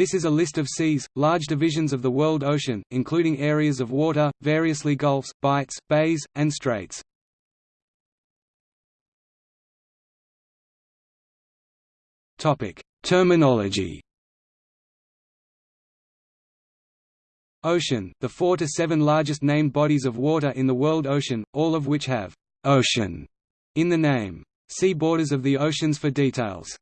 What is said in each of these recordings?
This is a list of seas, large divisions of the world ocean, including areas of water, variously gulfs, bights, bays, and straits. Terminology Ocean, the four to seven largest named bodies of water in the world ocean, all of which have «ocean» in the name. See Borders of the oceans for details.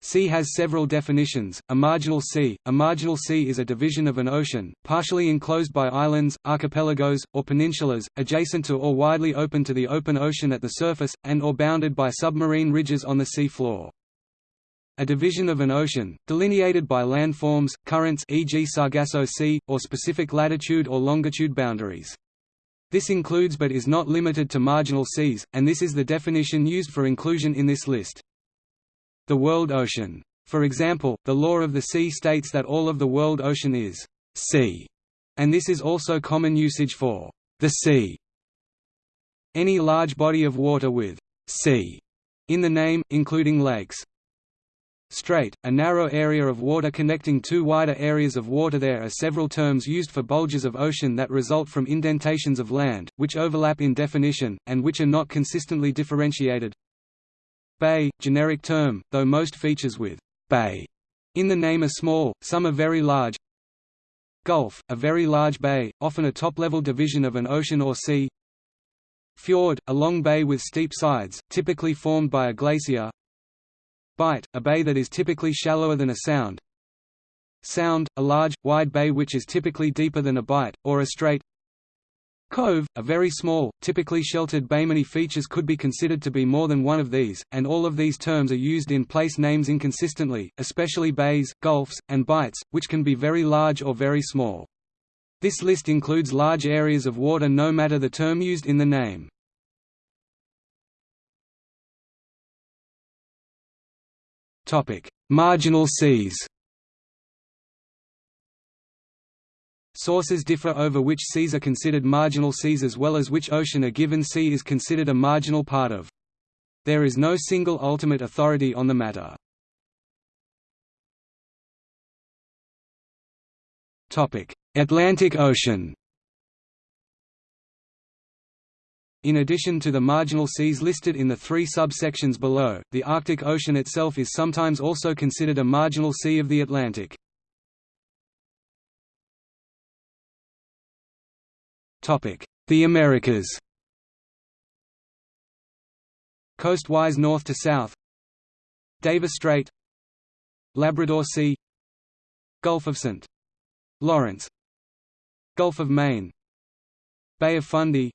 Sea has several definitions. A marginal sea A marginal sea is a division of an ocean, partially enclosed by islands, archipelagos, or peninsulas, adjacent to or widely open to the open ocean at the surface, and or bounded by submarine ridges on the sea floor. A division of an ocean, delineated by landforms, currents e.g. Sargasso Sea, or specific latitude or longitude boundaries. This includes but is not limited to marginal seas, and this is the definition used for inclusion in this list the world ocean. For example, the law of the sea states that all of the world ocean is sea, and this is also common usage for the sea. Any large body of water with sea in the name, including lakes. Strait, a narrow area of water connecting two wider areas of water There are several terms used for bulges of ocean that result from indentations of land, which overlap in definition, and which are not consistently differentiated. Bay, generic term, though most features with bay in the name are small, some are very large. Gulf, a very large bay, often a top-level division of an ocean or sea. Fjord, a long bay with steep sides, typically formed by a glacier. Bight, a bay that is typically shallower than a sound. Sound, a large, wide bay which is typically deeper than a bight, or a strait. Cove, a very small, typically sheltered bay. Many features could be considered to be more than one of these, and all of these terms are used in place names inconsistently, especially bays, gulfs, and bights, which can be very large or very small. This list includes large areas of water no matter the term used in the name. Marginal seas Sources differ over which seas are considered marginal seas as well as which ocean a given sea is considered a marginal part of. There is no single ultimate authority on the matter. Atlantic Ocean In addition to the marginal seas listed in the three subsections below, the Arctic Ocean itself is sometimes also considered a marginal sea of the Atlantic. The Americas. Coastwise north to south. Davis Strait. Labrador Sea. Gulf of St. Lawrence. Gulf of Maine. Bay of Fundy.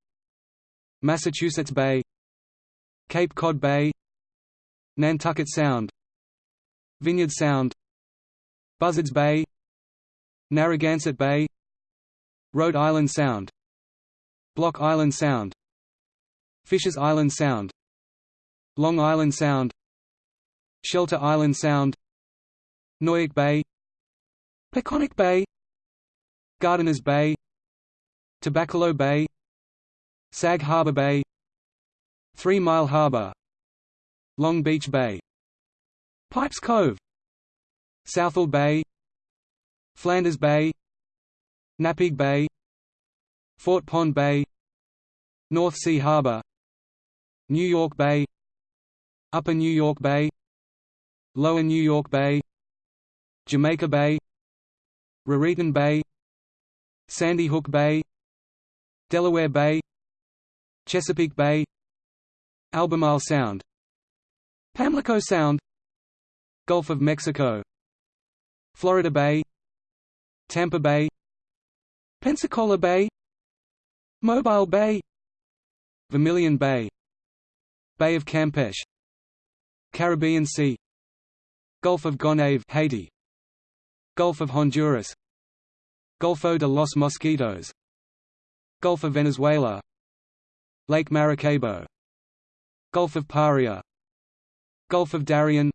Massachusetts Bay. Cape Cod Bay. Nantucket Sound. Vineyard Sound. Buzzards Bay. Narragansett Bay. Rhode Island Sound Block Island Sound. Fisher's Island Sound. Long Island Sound. Shelter Island Sound. Noyac Bay. Peconic Bay. Gardiner's Bay. Tobaccolot Bay. Sag Harbor Bay. Three Mile Harbor. Long Beach Bay. Pipes Cove. Southold Bay. Flanders Bay. Napeague Bay Fort Pond Bay North Sea Harbor New York Bay Upper New York Bay Lower New York Bay Jamaica Bay Raritan Bay Sandy Hook Bay Delaware Bay Chesapeake Bay Albemarle Sound Pamlico Sound Gulf of Mexico Florida Bay Tampa Bay Pensacola Bay Mobile Bay. Vermilion Bay. Bay of Campeche. Caribbean Sea. Gulf of Gonave Haiti. Gulf of Honduras. Golfo de los Mosquitos. Gulf of Venezuela. Lake Maracaibo. Gulf of Paria. Gulf of Darien.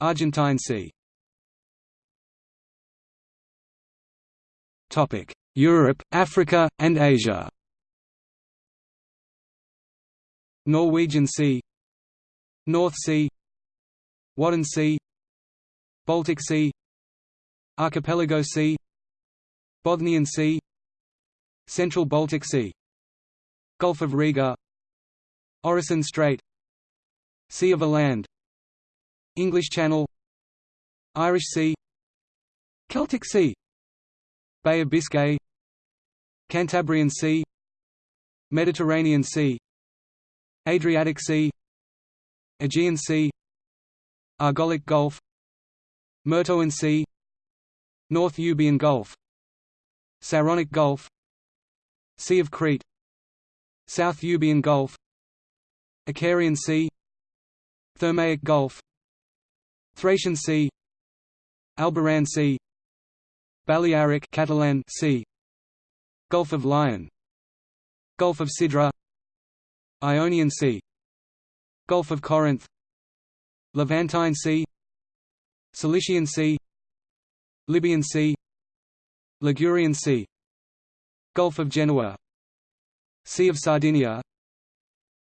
Argentine Sea Europe, Africa, and Asia. Norwegian Sea. North Sea. Wadden Sea. Baltic Sea. Archipelago Sea. Bothnian Sea. Central Baltic Sea. Gulf of Riga. Oresund Strait. Sea of Åland English Channel. Irish Sea. Celtic Sea. Bay of Biscay Cantabrian Sea Mediterranean Sea Adriatic Sea Aegean Sea Argolic Gulf Myrtoan Sea North Euboean Gulf Saronic Gulf Sea of Crete South Euboean Gulf Icarian Sea Thermaic Gulf Thracian Sea Alboran Sea Balearic Catalan sea Gulf of Lion. Gulf of Sidra. Ionian Sea. Gulf of Corinth. Levantine Sea. Cilician Sea. Libyan Sea. Ligurian Sea. Gulf of Genoa. Sea of Sardinia.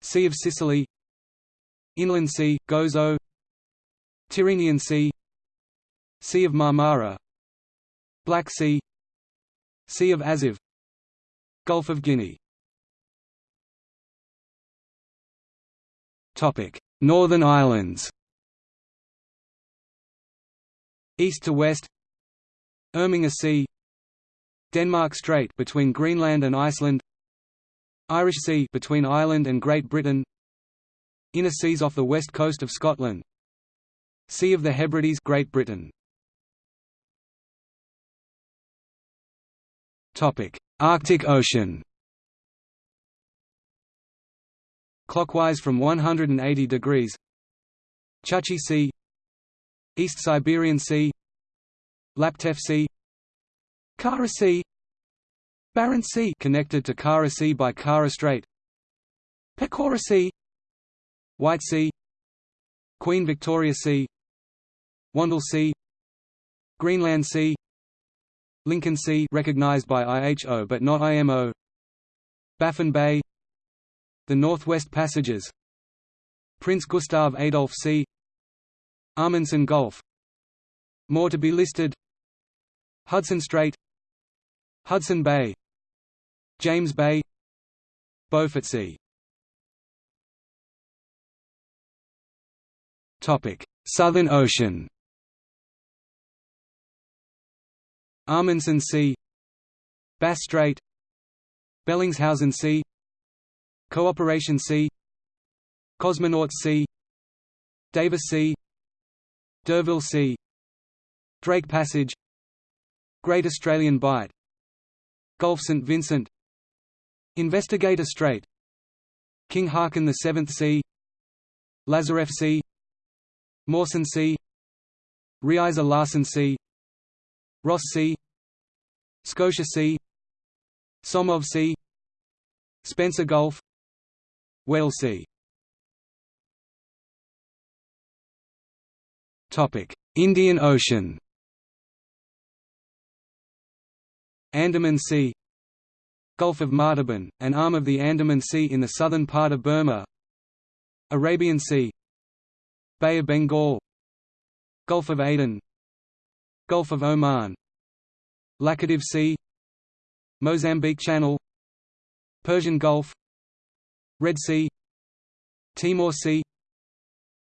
Sea of Sicily. Inland Sea, Gozo. Tyrrhenian Sea. Sea of Marmara. Black Sea. Sea of Azov Gulf of Guinea. Northern Islands. East to west. Irminger Sea. Denmark Strait between Greenland and Iceland. Irish Sea between Ireland and Great Britain. Inner seas off the west coast of Scotland. Sea of the Hebrides Great Britain. Topic: Arctic Ocean. Clockwise from 180 degrees. Chukchi Sea, East Siberian Sea, Laptev Sea, Kara Sea, Barents Sea connected to Kara Sea by Kara Strait, Pechora Sea, White Sea, Queen Victoria Sea, Wandle Sea, Greenland Sea, Lincoln Sea recognized by IHO but not IMO Baffin Bay. The Northwest Passages. Prince Gustav Adolf Sea Amundsen Gulf. More to be listed. Hudson Strait. Hudson Bay. James Bay. Beaufort Sea Southern Ocean Amundsen Sea Bass Strait Bellingshausen Sea Cooperation Sea Cosmonauts Sea Davis Sea D'Urville Sea Drake Passage. Great Australian Bight. Gulf St Vincent. Investigator Strait. King the Seventh Sea Lazarev Sea Mawson Sea Riiser-Larsen Sea Ross Sea Scotia Sea Somov Sea Spencer Gulf. Weddell Sea Indian Ocean. Andaman Sea. Gulf of Martaban, an arm of the Andaman Sea in the southern part of Burma. Arabian Sea. Bay of Bengal. Gulf of Aden Gulf of Oman. Laccadive Sea. Mozambique Channel. Persian Gulf. Red Sea. Timor Sea.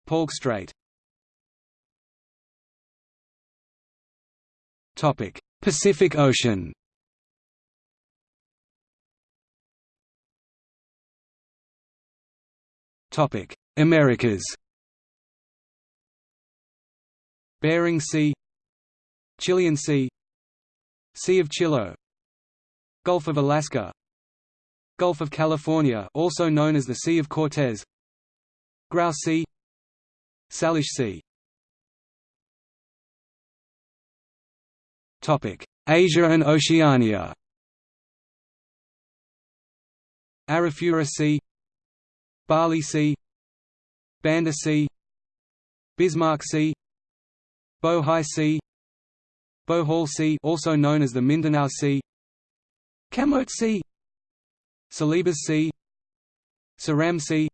Palk Strait. Topic Pacific Ocean. Topic Americas. Bering Sea Chilean Sea Sea of Chiloé Gulf of Alaska Gulf of California also known as the Sea of Cortez Grouse Sea Salish Sea. Topic: Asia and Oceania. Arafura Sea Bali Sea Banda Sea Bismarck Sea Bohai Sea Bohol Sea also known as the Mindanao Sea Camotes Sea Celebes Sea Seram Sea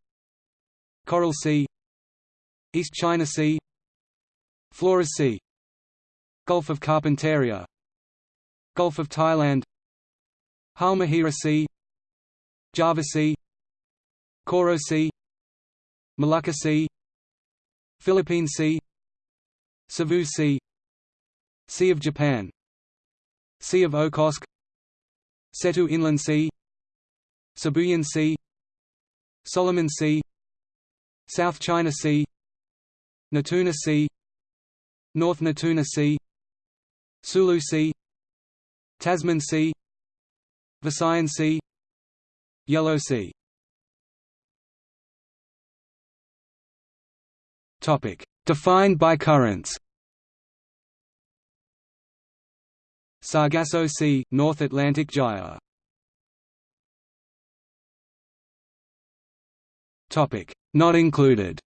Coral Sea East China Sea Flores Sea Gulf of Carpentaria. Gulf of Thailand. Halmahera Sea Java Sea Koro Sea Molucca Sea Philippine Sea Savu Sea Sea of Japan. Sea of Okhotsk. Seto Inland Sea. Sibuyan Sea. Solomon Sea. South China Sea. Natuna Sea. North Natuna Sea. Sulu Sea. Tasman Sea. Visayan Sea. Yellow Sea. Defined by currents Sargasso Sea, North Atlantic Gyre. Not included.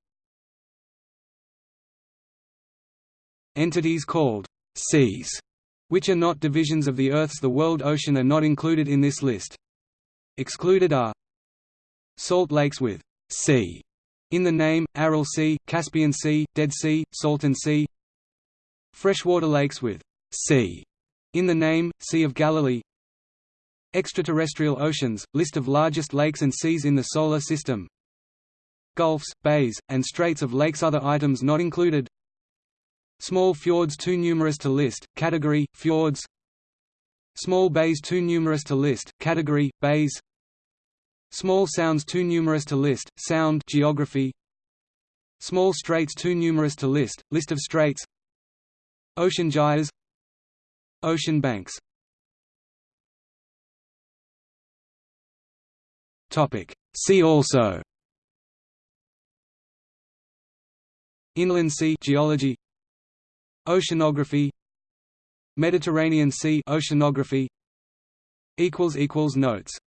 Entities called «seas», which are not divisions of the Earth's the world ocean are not included in this list. Excluded are Salt lakes with «sea» in the name, Aral Sea, Caspian Sea, Dead Sea, Salton Sea. Freshwater lakes with «sea» in the name, Sea of Galilee. Extraterrestrial oceans, list of largest lakes and seas in the Solar System. Gulfs, bays, and straits of lakes. Other items not included. Small fjords too numerous to list, category, fjords. Small bays too numerous to list, category, bays. Small sounds too numerous to list, sound geography. Small straits too numerous to list, list of straits. Ocean gyres Ocean banks. Topic. See also. Inland sea geology. Oceanography. Mediterranean Sea oceanography. Equals equals notes